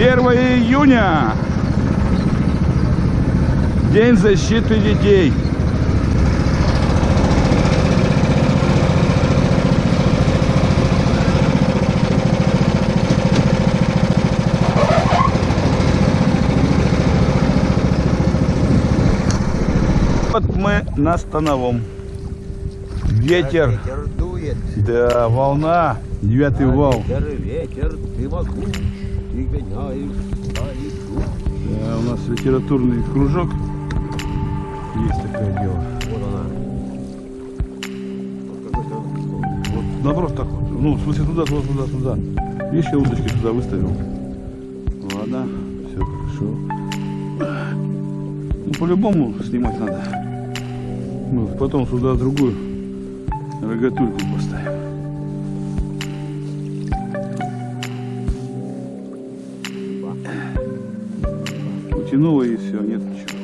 1 июня. День защиты детей. Вот мы на Становом. Ветер, Ветер дует, да, волна, девятый вал. ветер, ветер, ты могу, ты гоняешь старику. Да, у нас литературный кружок. Есть такое дело. Вот она. Вот наоборот так вот. Ну, в смысле туда, туда, туда, туда. Видишь, я удочки туда выставил. Ладно, все хорошо. Ну, по-любому снимать надо. Ну, потом сюда другую рогатульку поставим. Утянуло и все, нет ничего.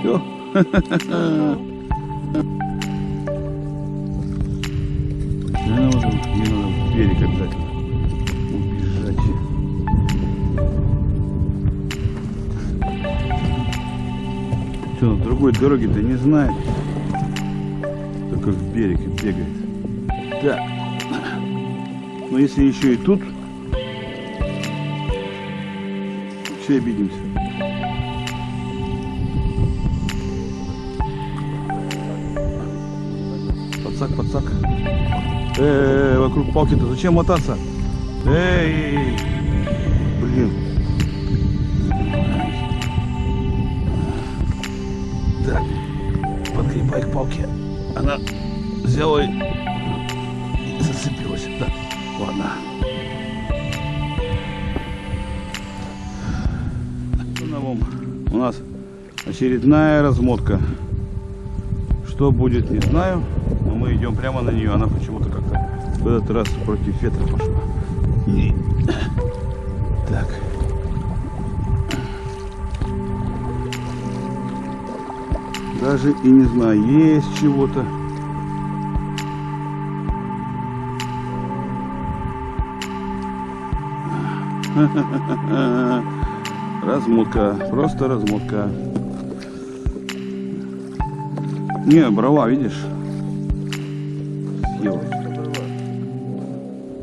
Все. Мне надо, мне надо в берег обязательно убежать. Что, другой дороге-то не знает. Только в берег и бегает. Так. Но если еще и тут, все обидимся. Подсак, подсак. Эй, вокруг палки-то зачем мотаться? Эй, блин. Так, подкрепай к палке. Она взяла и зацепилась. Да, ладно. Новом у нас очередная размотка. Что будет, не знаю. Но мы идем прямо на нее. Она почему-то как-то в этот раз против ветра пошла. И- Так. Даже и не знаю, есть чего-то. Размотка, просто размотка. Не, брала, видишь? Съела.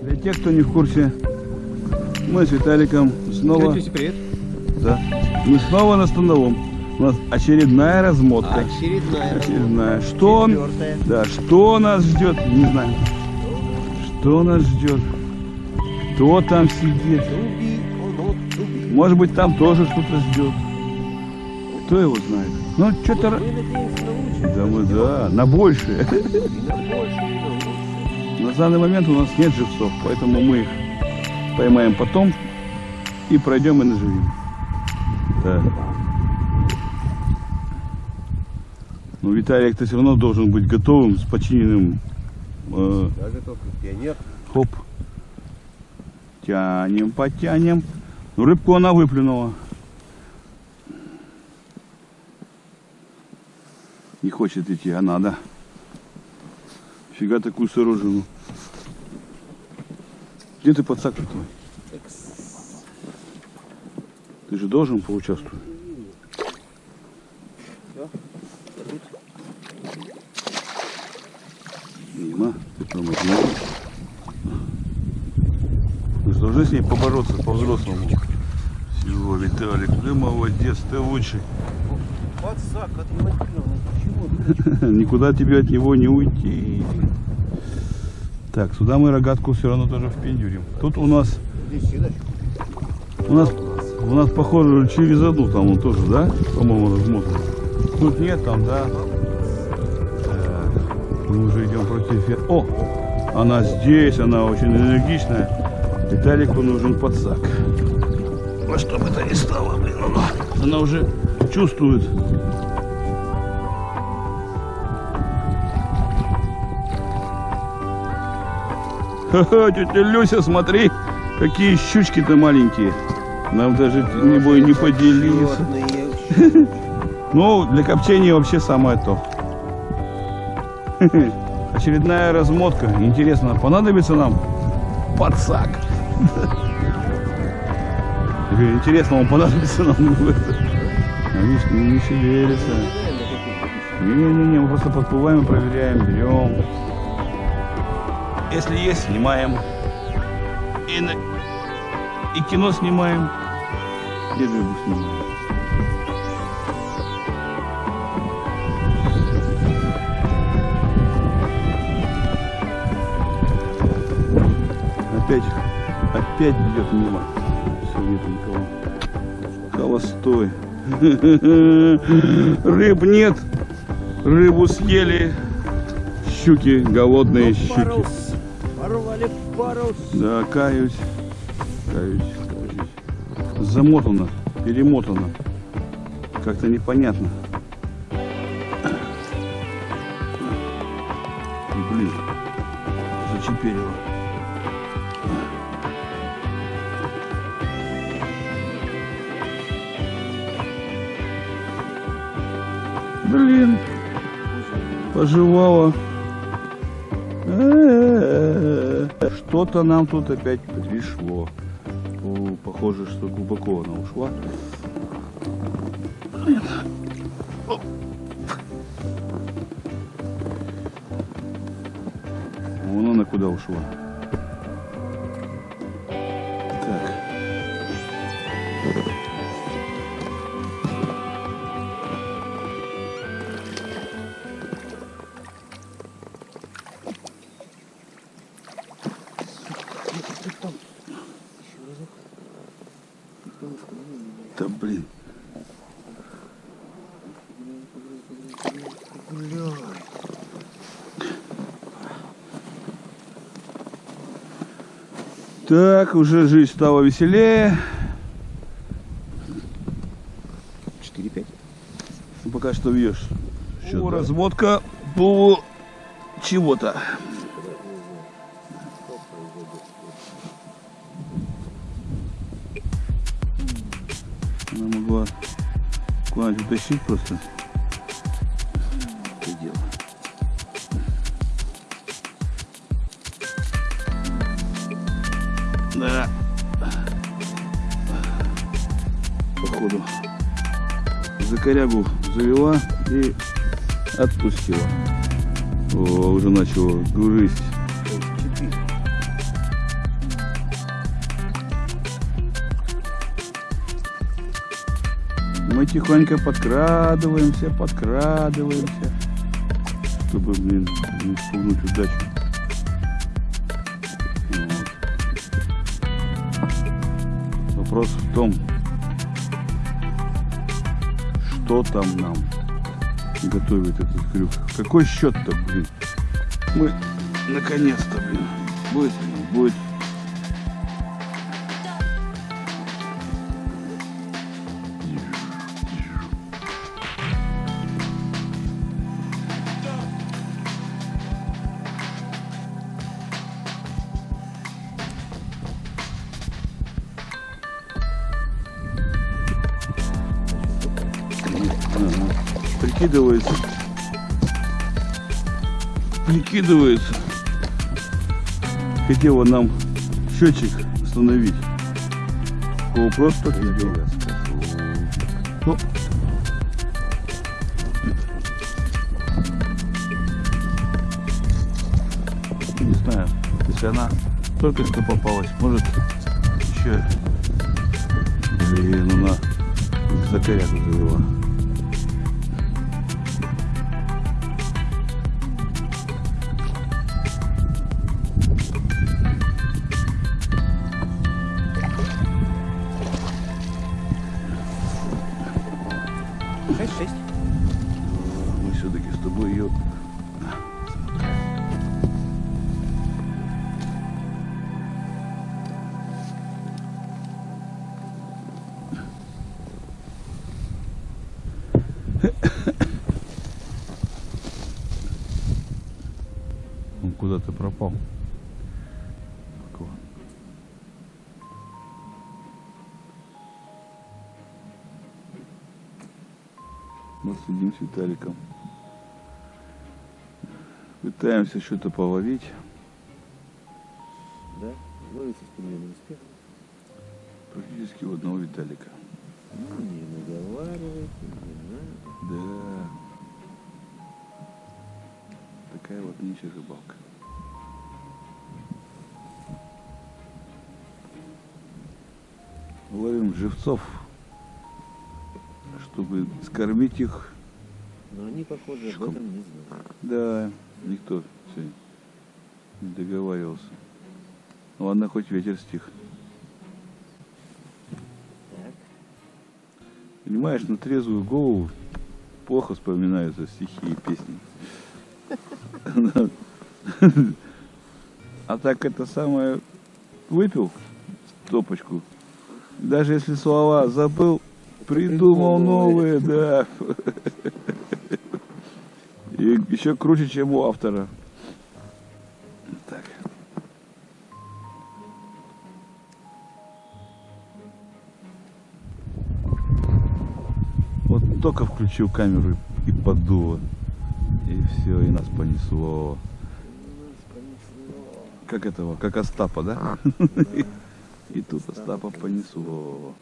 Для тех, кто не в курсе, мы с Виталиком снова, привет. да, мы снова на становом. У нас очередная размотка. Очередная. Очередная. Что, Четвертая. да, что нас ждет, не знаю. Что нас ждет? Кто там сидит? Может быть, там тоже что-то ждет. Кто его знает? Ну, что-то... Мы надеемся на. Да мы, да, на большее. На большее, данный момент у нас нет живцов, поэтому мы их поймаем потом и пройдем и наживим. Да. Но Виталик-то все равно должен быть готовым с починенным. э, Я готов, пионер. хоп. Тянем, потянем. Ну, рыбку она выплюнула. Не хочет идти, а надо. Фига такую сооружину. Где ты подсак твой? Ты же должен поучаствовать. Мимо, ты промахнул. Мы же должны с ней побороться по-взрослому. Виталик, ты молодец, ты лучший. Подсак отремонтирован. Почему? Никуда тебе от него не уйти. Так, сюда мы рогатку все равно тоже впендюрим. Тут у нас, у нас, у нас похоже через одну там он тоже, да? По-моему, размотан. Тут нет, там, да. Мы уже идем против... О, она здесь, она очень энергичная. Виталику нужен подсак. Во что бы то ни стало, блин, она, она уже чувствует. Ха-ха, тетя Люся, смотри, какие щучки-то маленькие. Нам даже не бой не поделиться. Ну, для копчения вообще самое то. Очередная размотка. Интересно, понадобится нам подсак? Говорю, Интересно, он понадобится нам это. А не, не шевелится. Не-не-не, мы просто подплываем и проверяем, берем. Если есть, снимаем. И, на- и кино снимаем. И рыбу снимаем. Опять, опять идет мимо. Нет никого. Холостой. Рыб нет. Рыбу съели. Щуки, голодные щуки. Парус. Порвали парус. Да, каюсь. Каюсь, каюсь. Замотано, перемотано. Как-то непонятно. Блин, зачеперило. Блин, пожевала. Что-то нам тут опять пришло. О, похоже, что глубоко она ушла. Блин. Вон она куда ушла. Так, уже жизнь стала веселее. 4-5. Ну, пока что вьешь. О, разводка по чего-то. Она могла куда-нибудь утащить просто. Дело. Да. Походу. За корягу завела и отпустила. О, уже начала грызть. 4. Мы тихонько подкрадываемся, подкрадываемся, чтобы, блин, не спугнуть удачу. Вот. Вопрос в том, что там нам готовит этот крюк. Какой счет-то, блин? Мы наконец-то, блин, будет, будет. Прикидывается. Прикидывается. Хотел он нам счетчик установить. О, просто видел. Ну, не знаю, если она только что попалась, может еще, блин, она за корягу завела. Шесть, шесть. Мы все-таки с тобой ее Он куда-то пропал. Мы следим с Виталиком. Пытаемся что-то половить. Да? Ловится с примерным успехом. Практически у одного Виталика. Ну, не наговаривайте, не надо. Да. Такая вот нынче рыбалка. Ловим живцов, чтобы скормить их. Но они, похоже, об этом не знают. Да, никто не договаривался. Ну ладно, хоть ветер стих. Так. Понимаешь, на трезвую голову плохо вспоминаются стихи и песни. А так это самое выпил стопочку. Даже если слова забыл, придумал новые, да. И еще круче, чем у автора. Так. Вот только включил камеру и подуло. И все, и нас понесло. Как этого, как Остапа, да? И тут Остапа понесло.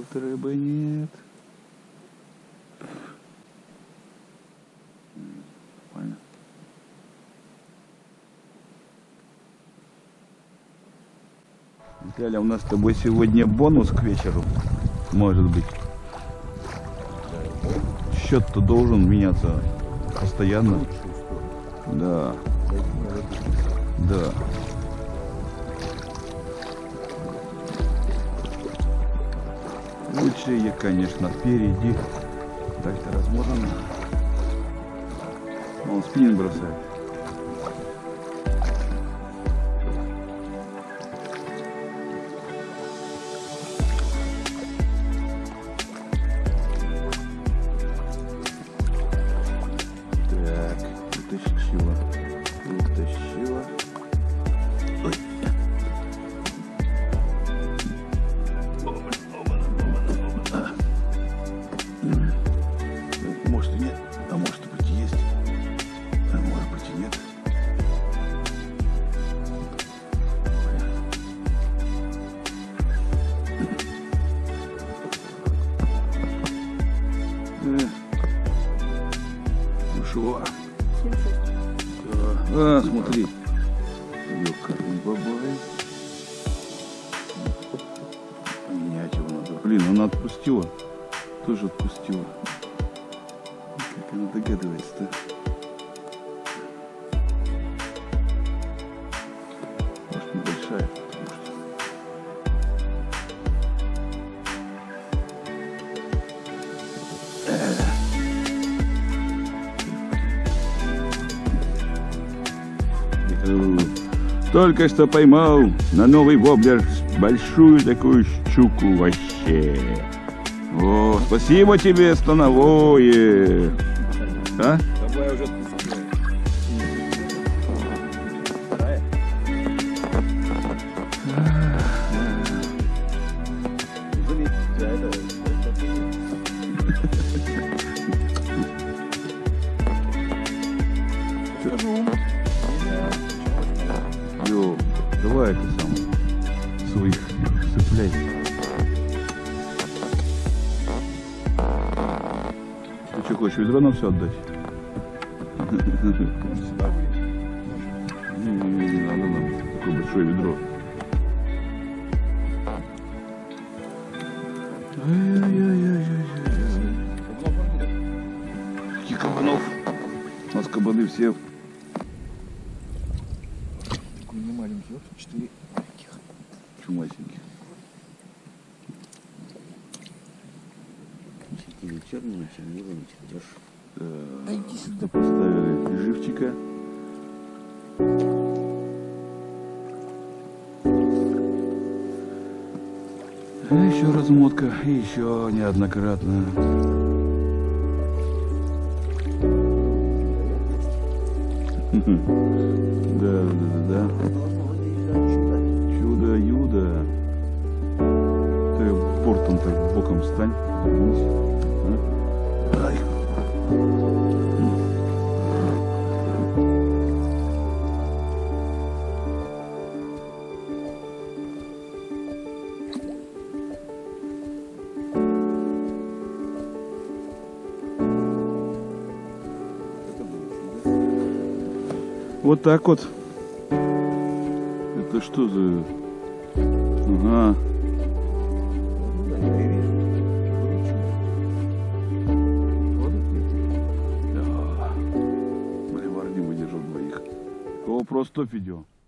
Тут рыбы нет. М, Нормально. Виталя, у нас с тобой сегодня бонус к вечеру. Может быть. Счет-то должен меняться постоянно. Сторону. Да, Да. Лучшие, конечно, впереди. Так-то размотано. Он спиннинг бросает. А, смотри. Менять его надо. Блин, она отпустила. Тоже отпустила. Как она догадывается-то? Только что поймал на новый воблер большую такую щуку вообще. О, спасибо тебе, становое. А? Ведро нам все отдать? Не, не, не, надо нам такое большое ведро. Каких кабанов? У нас кабаны все Такой не маленький, вот четыре маленьких. чумасенькие. Или черный, чернила, чердеж. А иди сюда поставили живчика. Еще размотка, и еще неоднократно. Да, да, да, да. Чудо. Чудо-юдо. Ты бортом так боком стань. Вернись. А? Ай. Вот так вот. Это что за... Ага. Это. Да.